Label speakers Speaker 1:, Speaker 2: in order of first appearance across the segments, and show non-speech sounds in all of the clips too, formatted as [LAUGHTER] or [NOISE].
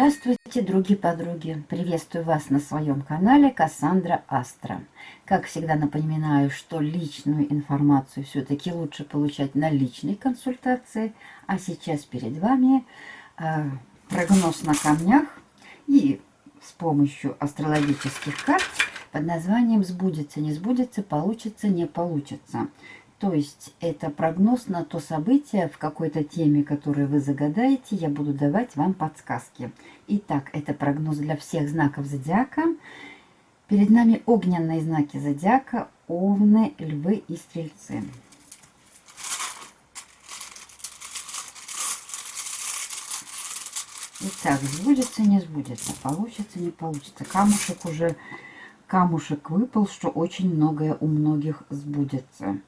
Speaker 1: Здравствуйте, други-подруги! Приветствую вас на своем канале Кассандра Астра. Как всегда напоминаю, что личную информацию все-таки лучше получать на личной консультации. А сейчас перед вами э, прогноз на камнях и с помощью астрологических карт под названием «Сбудется, не сбудется, получится, не получится». То есть это прогноз на то событие в какой-то теме, которую вы загадаете, я буду давать вам подсказки. Итак, это прогноз для всех знаков зодиака. Перед нами огненные знаки зодиака, овны, львы и стрельцы. Итак, сбудется, не сбудется, получится, не получится. Камушек уже, камушек выпал, что очень многое у многих сбудется.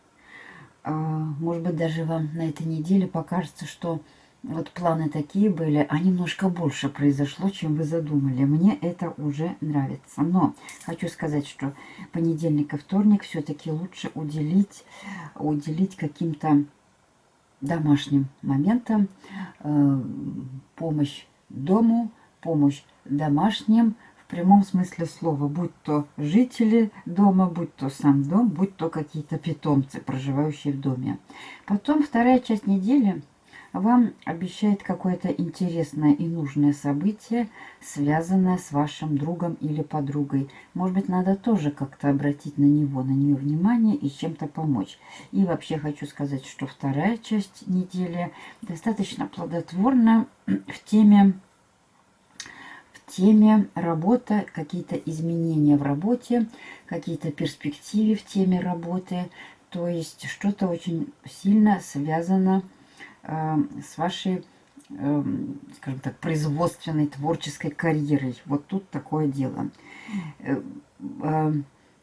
Speaker 1: А, может быть, даже вам на этой неделе покажется, что вот планы такие были, а немножко больше произошло, чем вы задумали. Мне это уже нравится. Но хочу сказать, что понедельник и вторник все-таки лучше уделить, уделить каким-то домашним моментам, э, помощь дому, помощь домашним, прямом смысле слова, будь то жители дома, будь то сам дом, будь то какие-то питомцы, проживающие в доме. Потом вторая часть недели вам обещает какое-то интересное и нужное событие, связанное с вашим другом или подругой. Может быть, надо тоже как-то обратить на него, на нее внимание и чем-то помочь. И вообще хочу сказать, что вторая часть недели достаточно плодотворна в теме теме работа, какие-то изменения в работе, какие-то перспективы в теме работы. То есть что-то очень сильно связано э, с вашей, э, скажем так, производственной, творческой карьерой. Вот тут такое дело. Э, э,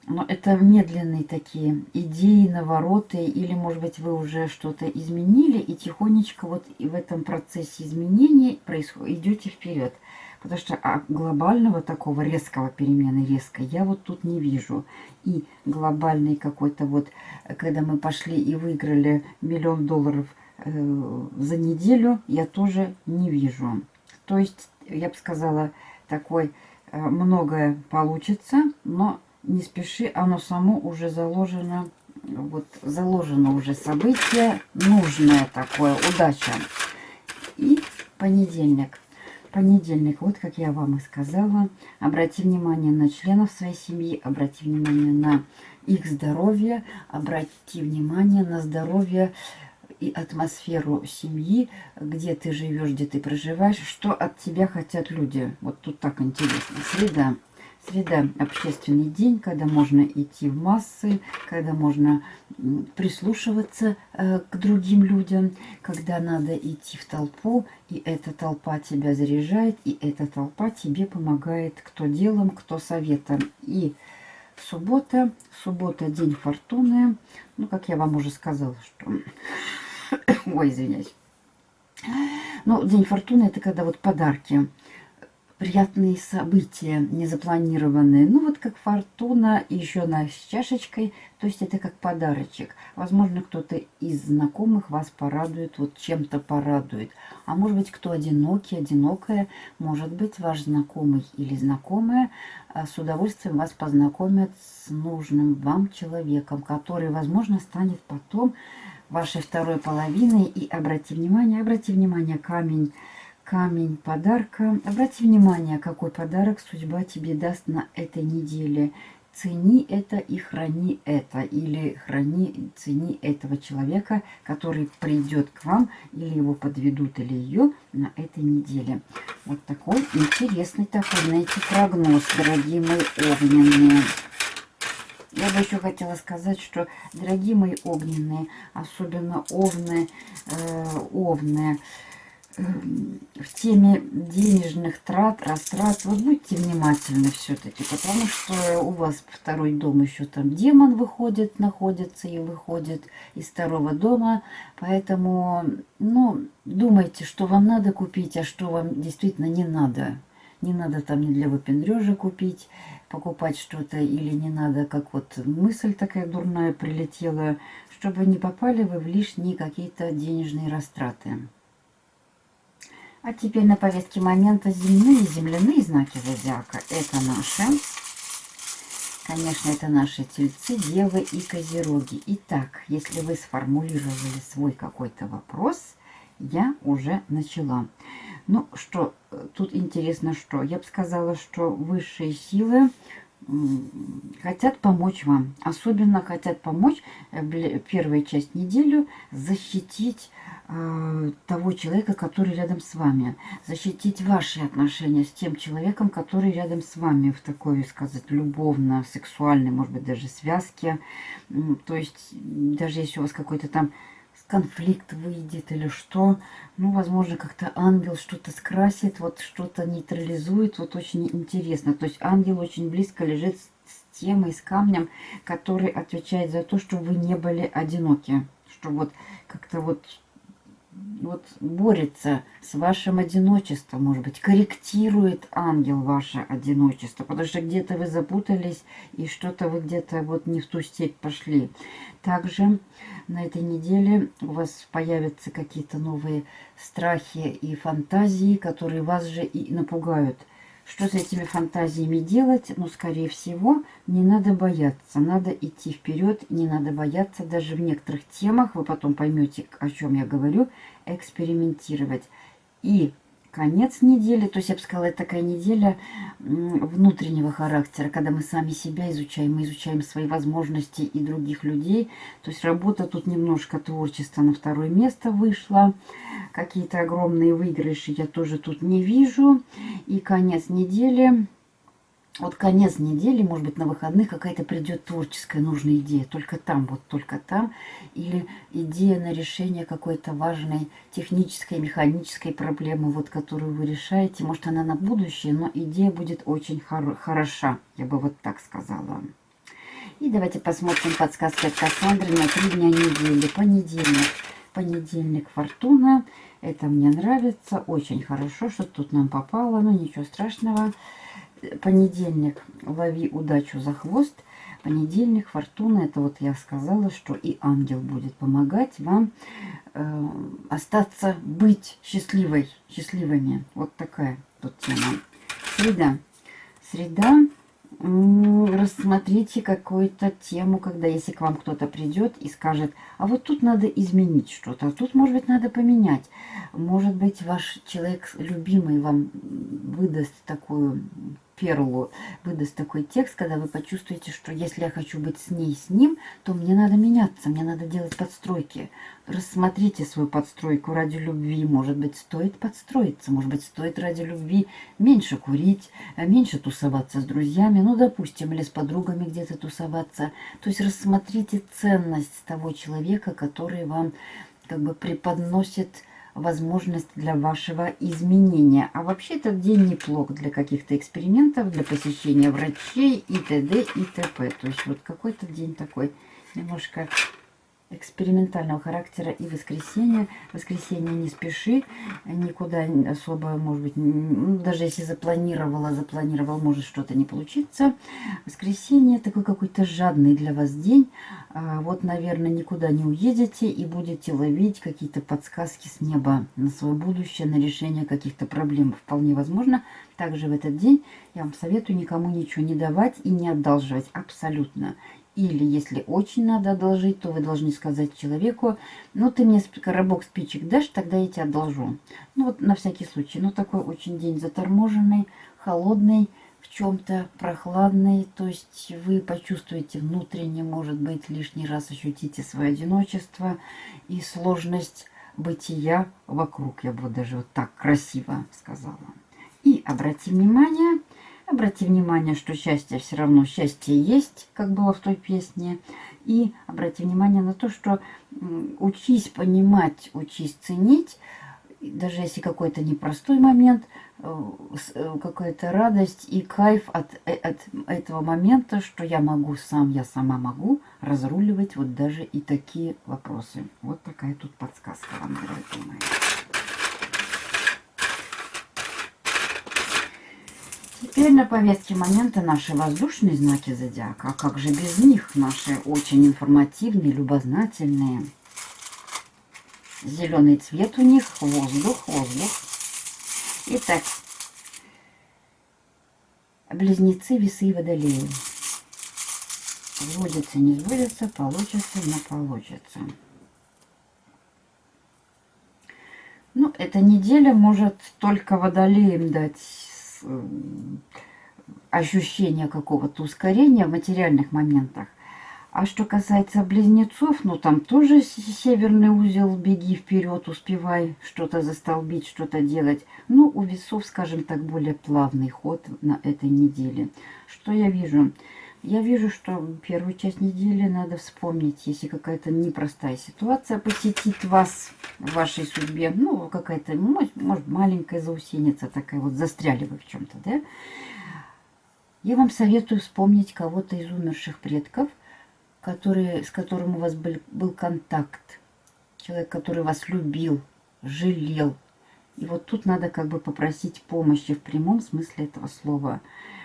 Speaker 1: но это медленные такие идеи, навороты, или, может быть, вы уже что-то изменили, и тихонечко вот в этом процессе изменений идете вперед. Потому что а, глобального такого резкого перемены, резкой, я вот тут не вижу. И глобальный какой-то вот, когда мы пошли и выиграли миллион долларов э, за неделю, я тоже не вижу. То есть, я бы сказала, такой э, многое получится, но не спеши, оно само уже заложено, вот заложено уже событие, нужное такое, удача. И понедельник. Понедельник, вот как я вам и сказала, обрати внимание на членов своей семьи, обрати внимание на их здоровье, обрати внимание на здоровье и атмосферу семьи, где ты живешь, где ты проживаешь, что от тебя хотят люди. Вот тут так интересно. Среда. Среда – общественный день, когда можно идти в массы, когда можно прислушиваться э, к другим людям, когда надо идти в толпу, и эта толпа тебя заряжает, и эта толпа тебе помогает кто делом, кто советом. И суббота, суббота – день фортуны. Ну, как я вам уже сказала, что... [COUGHS] Ой, извиняюсь. Ну, день фортуны – это когда вот подарки – приятные события, незапланированные. Ну, вот как фортуна, еще на с чашечкой. То есть это как подарочек. Возможно, кто-то из знакомых вас порадует, вот чем-то порадует. А может быть, кто одинокий, одинокая, может быть, ваш знакомый или знакомая а, с удовольствием вас познакомят с нужным вам человеком, который, возможно, станет потом вашей второй половиной. И обрати внимание, обрати внимание, камень камень подарка. Обрати внимание, какой подарок судьба тебе даст на этой неделе. Цени это и храни это. Или храни, цени этого человека, который придет к вам, или его подведут, или ее на этой неделе. Вот такой интересный такой, знаете, прогноз, дорогие мои огненные. Я бы еще хотела сказать, что, дорогие мои огненные, особенно овны, э, овны, в теме денежных трат, растрат, вот будьте внимательны все-таки, потому что у вас второй дом еще там демон выходит, находится и выходит из второго дома, поэтому, ну, думайте, что вам надо купить, а что вам действительно не надо. Не надо там не для выпендрежа купить, покупать что-то, или не надо, как вот мысль такая дурная прилетела, чтобы не попали вы в лишние какие-то денежные растраты. А теперь на повестке момента земные земляные знаки зодиака. Это наши. Конечно, это наши тельцы, девы и козероги. Итак, если вы сформулировали свой какой-то вопрос, я уже начала. Ну что, тут интересно что? Я бы сказала, что высшие силы хотят помочь вам. Особенно хотят помочь э, первую часть недели защитить э, того человека, который рядом с вами. Защитить ваши отношения с тем человеком, который рядом с вами в такой, сказать, любовно, сексуальной, может быть, даже связке. То есть, даже если у вас какой-то там конфликт выйдет или что. Ну, возможно, как-то ангел что-то скрасит, вот что-то нейтрализует. Вот очень интересно. То есть ангел очень близко лежит с темой, с камнем, который отвечает за то, что вы не были одиноки. Что вот как-то вот вот борется с вашим одиночеством, может быть, корректирует ангел ваше одиночество, потому что где-то вы запутались и что-то вы где-то вот не в ту степь пошли. Также на этой неделе у вас появятся какие-то новые страхи и фантазии, которые вас же и напугают. Что с этими фантазиями делать? Ну, скорее всего, не надо бояться. Надо идти вперед, не надо бояться. Даже в некоторых темах, вы потом поймете, о чем я говорю, экспериментировать. И конец недели, то есть я бы сказала, это такая неделя внутреннего характера, когда мы сами себя изучаем, мы изучаем свои возможности и других людей. То есть работа тут немножко творчества на второе место вышла. Какие-то огромные выигрыши я тоже тут не вижу. И конец недели вот конец недели, может быть, на выходных какая-то придет творческая нужная идея. Только там, вот только там. Или идея на решение какой-то важной технической, механической проблемы, вот которую вы решаете. Может, она на будущее, но идея будет очень хор хороша. Я бы вот так сказала. И давайте посмотрим подсказки от Кассандры на три дня недели. Понедельник. Понедельник Фортуна. Это мне нравится. Очень хорошо, что тут нам попало. Но ничего страшного понедельник лови удачу за хвост. Понедельник, фортуна, это вот я сказала, что и ангел будет помогать вам э, остаться, быть счастливой, счастливыми. Вот такая тут тема. Среда. Среда рассмотрите какую-то тему, когда если к вам кто-то придет и скажет, а вот тут надо изменить что-то, а тут, может быть, надо поменять. Может быть, ваш человек любимый вам выдаст такую перлу выдаст такой текст, когда вы почувствуете, что если я хочу быть с ней, с ним, то мне надо меняться, мне надо делать подстройки. Рассмотрите свою подстройку ради любви. Может быть, стоит подстроиться, может быть, стоит ради любви меньше курить, э, меньше тусоваться с друзьями, ну, допустим, или с подругами где-то тусоваться. То есть рассмотрите ценность того человека, который вам как бы преподносит возможность для вашего изменения. А вообще этот день неплох для каких-то экспериментов, для посещения врачей и т.д. и т.п. То есть вот какой-то день такой немножко экспериментального характера и воскресенье. Воскресенье не спеши, никуда особо, может быть, ну, даже если запланировала, запланировал, может что-то не получиться. Воскресенье такой какой-то жадный для вас день. А, вот, наверное, никуда не уедете и будете ловить какие-то подсказки с неба на свое будущее, на решение каких-то проблем. Вполне возможно. Также в этот день я вам советую никому ничего не давать и не одалживать. Абсолютно. Или, если очень надо одолжить, то вы должны сказать человеку, ну, ты мне коробок спичек дашь, тогда я тебе одолжу. Ну, вот на всякий случай. Ну, такой очень день заторможенный, холодный, в чем-то прохладный. То есть вы почувствуете внутренне, может быть, лишний раз ощутите свое одиночество и сложность бытия вокруг. Я бы даже вот так красиво сказала. И обратите внимание, Обрати внимание, что счастье все равно счастье есть, как было в той песне. И обрати внимание на то, что учись понимать, учись ценить, даже если какой-то непростой момент, э, э, какая-то радость и кайф от, э, от этого момента, что я могу сам, я сама могу разруливать вот даже и такие вопросы. Вот такая тут подсказка вам, дорогие мои. Теперь на повестке момента наши воздушные знаки зодиака. А как же без них? Наши очень информативные, любознательные. Зеленый цвет у них, воздух, воздух. Итак, близнецы, весы и водолеи. Сбудется, не сбудется, получится, не получится. Ну, эта неделя может только водолеям дать э, ощущение какого-то ускорения в материальных моментах. А что касается близнецов, ну там тоже северный узел, беги вперед, успевай что-то застолбить, что-то делать. Ну, у весов, скажем так, более плавный ход на этой неделе. Что я вижу? Я вижу, что первую часть недели надо вспомнить, если какая-то непростая ситуация посетит вас в вашей судьбе. Ну, какая-то, может, маленькая заусеница такая, вот застряли вы в чем-то, да? Я вам советую вспомнить кого-то из умерших предков, который, с которым у вас был, был контакт, человек, который вас любил, жалел. И вот тут надо как бы попросить помощи в прямом смысле этого слова,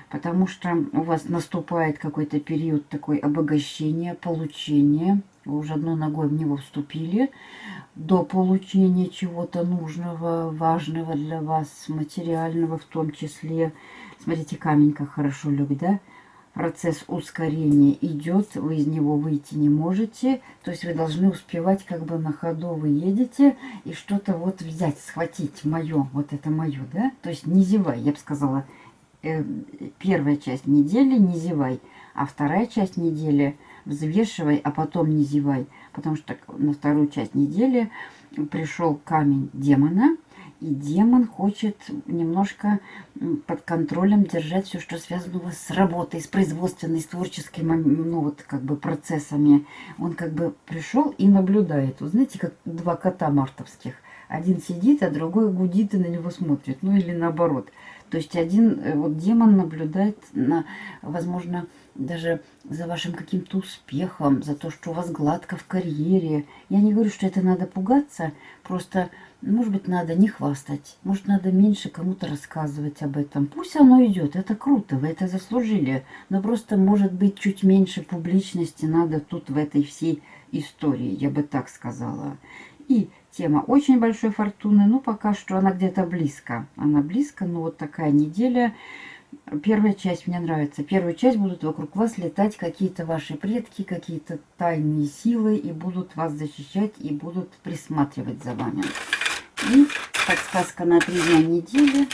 Speaker 1: потому что у вас наступает какой-то период такой обогащения, получения. Вы уже одной ногой в него вступили до получения чего-то нужного, важного для вас, материального в том числе. Смотрите, камень как хорошо лег, да? Процесс ускорения идет, вы из него выйти не можете. То есть вы должны успевать, как бы на ходу вы едете и что-то вот взять, схватить мое, вот это мое, да? То есть не зевай, я бы сказала, э, первая часть недели не зевай, а вторая часть недели взвешивай, а потом не зевай. Потому что на вторую часть недели пришел камень демона, и демон хочет немножко под контролем держать все, что связано у вас с работой, с производственной, с творческими, ну вот как бы процессами. Он как бы пришел и наблюдает. Вы знаете, как два кота мартовских. Один сидит, а другой гудит и на него смотрит. Ну или наоборот. То есть один э, вот демон наблюдает на, возможно, даже за вашим каким-то успехом, за то, что у вас гладко в карьере. Я не говорю, что это надо пугаться, просто может быть, надо не хвастать. Может, надо меньше кому-то рассказывать об этом. Пусть оно идет. Это круто, вы это заслужили. Но просто, может быть, чуть меньше публичности надо тут в этой всей истории. Я бы так сказала. И тема очень большой фортуны. Ну, пока что она где-то близко. Она близко, но вот такая неделя. Первая часть мне нравится. Первую часть будут вокруг вас летать какие-то ваши предки, какие-то тайные силы, и будут вас защищать, и будут присматривать за вами. И подсказка на три дня недели.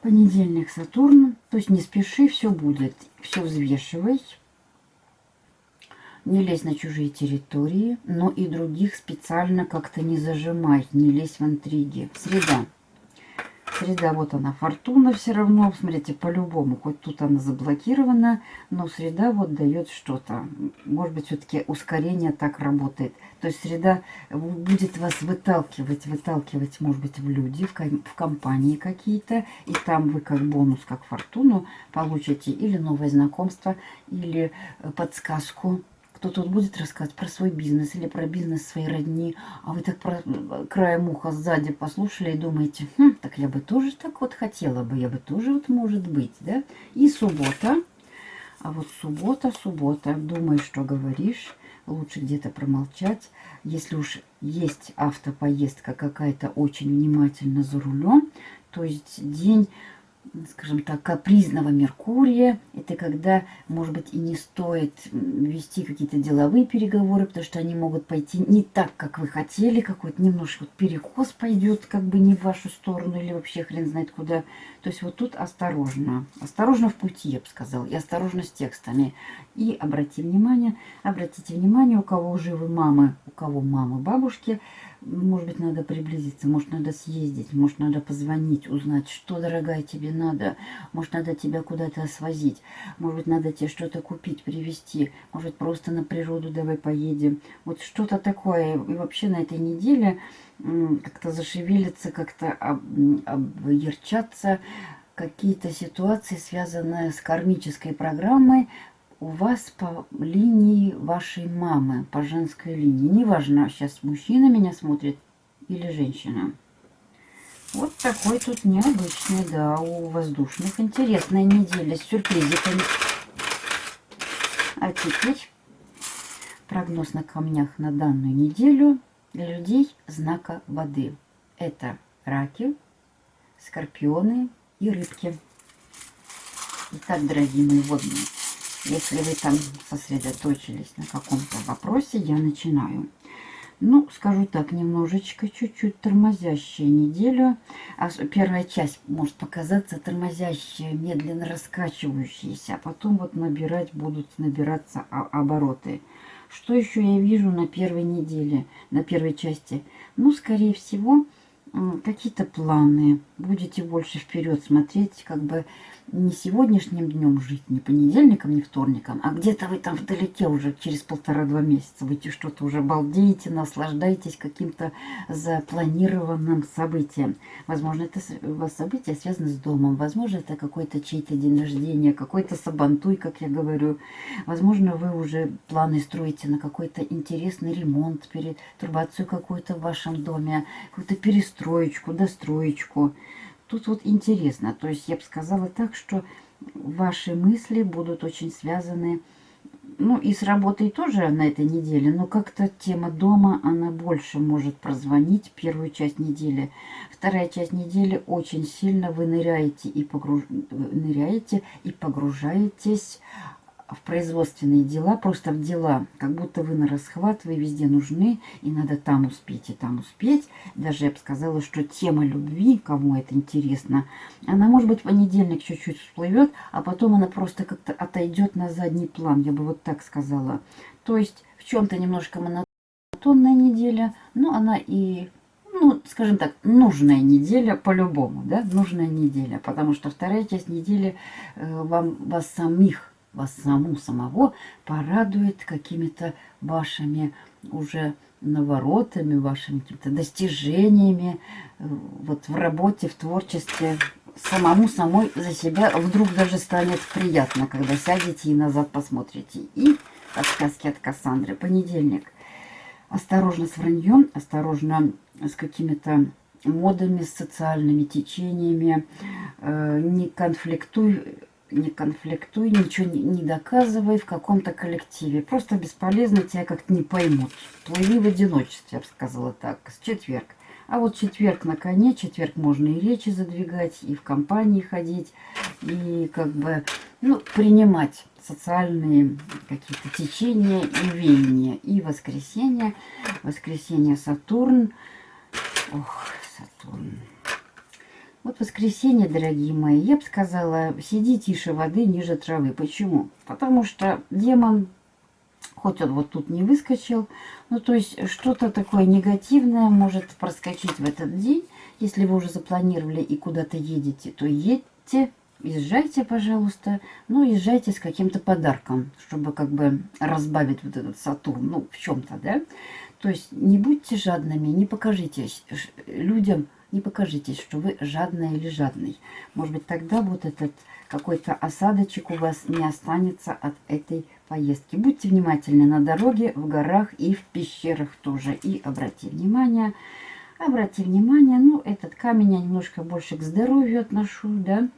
Speaker 1: Понедельник Сатурн. То есть не спеши, все будет. Все взвешивай. Не лезь на чужие территории, но и других специально как-то не зажимай, не лезь в интриги. Среда. Среда, вот она, фортуна все равно. Смотрите, по-любому, хоть тут она заблокирована, но среда вот дает что-то. Может быть, все-таки ускорение так работает. То есть среда будет вас выталкивать, выталкивать, может быть, в люди, в, в компании какие-то. И там вы как бонус, как фортуну получите или новое знакомство, или э, подсказку кто тут будет рассказывать про свой бизнес или про бизнес своей родни, а вы так про краем уха сзади послушали и думаете, хм, так я бы тоже так вот хотела бы, я бы тоже вот может быть, да? И суббота, а вот суббота, суббота, думай, что говоришь, лучше где-то промолчать. Если уж есть автопоездка какая-то очень внимательно за рулем, то есть день скажем так, капризного Меркурия. Это когда, может быть, и не стоит вести какие-то деловые переговоры, потому что они могут пойти не так, как вы хотели, какой-то немножко вот перекос пойдет, как бы не в вашу сторону или вообще хрен знает куда. То есть вот тут осторожно. Осторожно в пути, я бы сказала, и осторожно с текстами. И обратите внимание, обратите внимание, у кого живы мамы, у кого мамы, бабушки – может быть, надо приблизиться, может, надо съездить, может, надо позвонить, узнать, что, дорогая, тебе надо. Может, надо тебя куда-то свозить. Может быть, надо тебе что-то купить, привезти. Может, просто на природу давай поедем. Вот что-то такое. И вообще на этой неделе как-то зашевелиться, как-то объерчаться какие-то ситуации, связанные с кармической программой, у вас по линии вашей мамы, по женской линии. Неважно, сейчас мужчина меня смотрит или женщина. Вот такой тут необычный, да, у воздушных. Интересная неделя с сюрпризиками. А теперь прогноз на камнях на данную неделю для людей знака воды. Это раки, скорпионы и рыбки. Итак, дорогие мои водные, если вы там сосредоточились на каком-то вопросе, я начинаю. Ну, скажу так, немножечко, чуть-чуть тормозящая неделю. А первая часть может показаться тормозящая, медленно раскачивающаяся, а потом вот набирать будут набираться обороты. Что еще я вижу на первой неделе, на первой части? Ну, скорее всего, какие-то планы. Будете больше вперед смотреть, как бы не сегодняшним днем жить, не понедельником, не вторником, а где-то вы там вдалеке уже через полтора-два месяца. Вы что-то уже балдеете, наслаждаетесь каким-то запланированным событием. Возможно, это вас событие связано с домом. Возможно, это какой-то чей-то день рождения, какой-то сабантуй, как я говорю. Возможно, вы уже планы строите на какой-то интересный ремонт, перетрубацию какую-то в вашем доме, какую-то перестроечку, достроечку. Тут вот интересно, то есть я бы сказала так, что ваши мысли будут очень связаны, ну и с работой тоже на этой неделе, но как-то тема дома, она больше может прозвонить первую часть недели. Вторая часть недели очень сильно вы ныряете и, погруж... ныряете и погружаетесь в производственные дела, просто в дела, как будто вы на расхват, вы везде нужны, и надо там успеть и там успеть. Даже я бы сказала, что тема любви, кому это интересно, она, может быть, в понедельник чуть-чуть всплывет, а потом она просто как-то отойдет на задний план, я бы вот так сказала. То есть в чем-то немножко монотонная неделя, но она и ну, скажем так, нужная неделя по-любому, да, нужная неделя, потому что вторая часть недели э, вам, вас самих вас саму самого порадует какими-то вашими уже наворотами, вашими какими-то достижениями э, вот в работе, в творчестве. Самому самой за себя вдруг даже станет приятно, когда сядете и назад посмотрите. И подсказки от Кассандры. Понедельник. Осторожно с враньем, осторожно с какими-то модами, социальными течениями. Э, не конфликтуй не конфликтуй, ничего не, не доказывай в каком-то коллективе. Просто бесполезно, тебя как-то не поймут. Плыви в одиночестве, я бы сказала так, с четверг. А вот четверг на коне, четверг можно и речи задвигать, и в компании ходить, и как бы, ну, принимать социальные какие-то течения и веяния. И воскресенье, воскресенье Сатурн, ох, Сатурн, вот воскресенье, дорогие мои, я бы сказала, сиди тише воды, ниже травы. Почему? Потому что демон, хоть он вот тут не выскочил, ну то есть что-то такое негативное может проскочить в этот день. Если вы уже запланировали и куда-то едете, то едьте, езжайте, пожалуйста. Ну, езжайте с каким-то подарком, чтобы как бы разбавить вот этот Сатурн, ну, в чем-то, да. То есть не будьте жадными, не покажитесь людям, не покажитесь, что вы жадная или жадный. Может быть, тогда вот этот какой-то осадочек у вас не останется от этой поездки. Будьте внимательны на дороге, в горах и в пещерах тоже. И обрати внимание, обрати внимание, ну, этот камень я немножко больше к здоровью отношу, да.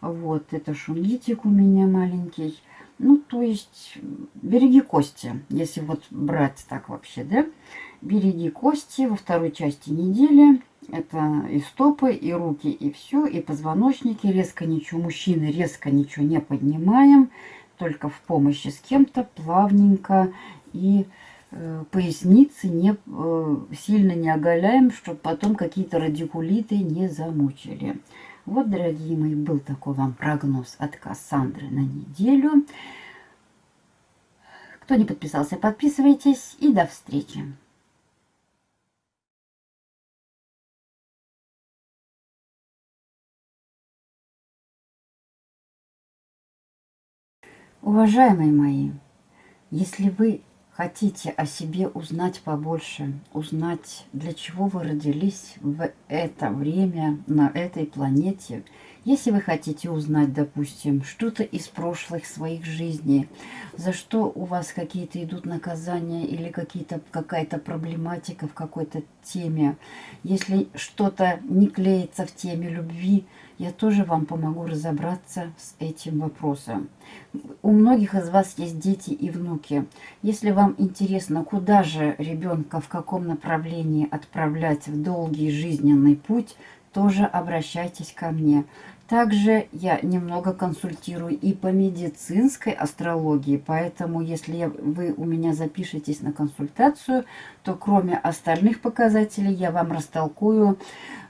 Speaker 1: Вот, это шунгитик у меня маленький. Ну, то есть, береги кости, если вот брать так вообще, да. Береги кости во второй части недели. Это и стопы, и руки, и все, и позвоночники. Резко ничего, мужчины резко ничего не поднимаем, только в помощи с кем-то, плавненько. И э, поясницы не, э, сильно не оголяем, чтобы потом какие-то радикулиты не замучили. Вот, дорогие мои, был такой вам прогноз от Кассандры на неделю. Кто не подписался, подписывайтесь и до встречи. Уважаемые мои, если вы хотите о себе узнать побольше, узнать, для чего вы родились в это время на этой планете, если вы хотите узнать, допустим, что-то из прошлых своих жизней, за что у вас какие-то идут наказания или какая-то проблематика в какой-то теме, если что-то не клеится в теме любви, я тоже вам помогу разобраться с этим вопросом. У многих из вас есть дети и внуки. Если вам интересно, куда же ребенка, в каком направлении отправлять в долгий жизненный путь, тоже обращайтесь ко мне. Также я немного консультирую и по медицинской астрологии, поэтому если вы у меня запишетесь на консультацию, то кроме остальных показателей я вам растолкую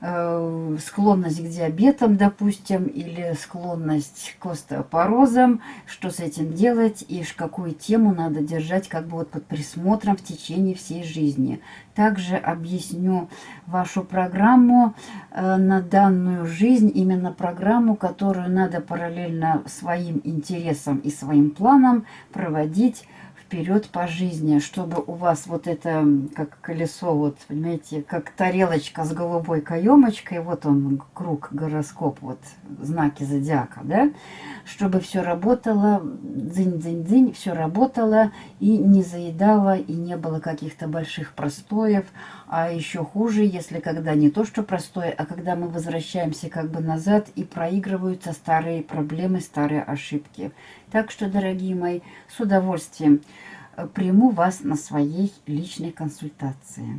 Speaker 1: э, склонность к диабетам, допустим, или склонность к остеопорозам, что с этим делать и какую тему надо держать как бы вот под присмотром в течение всей жизни. Также объясню вашу программу э, на данную жизнь, именно программу, которую надо параллельно своим интересам и своим планам проводить вперед по жизни, чтобы у вас вот это, как колесо, вот, понимаете, как тарелочка с голубой каемочкой, вот он, круг, гороскоп, вот, знаки зодиака, да, чтобы все работало, дзынь-дзынь-дзынь, все работало и не заедало, и не было каких-то больших простоев, а еще хуже, если когда не то, что простое, а когда мы возвращаемся как бы назад и проигрываются старые проблемы, старые ошибки. Так что, дорогие мои, с удовольствием э, приму вас на своей личной консультации.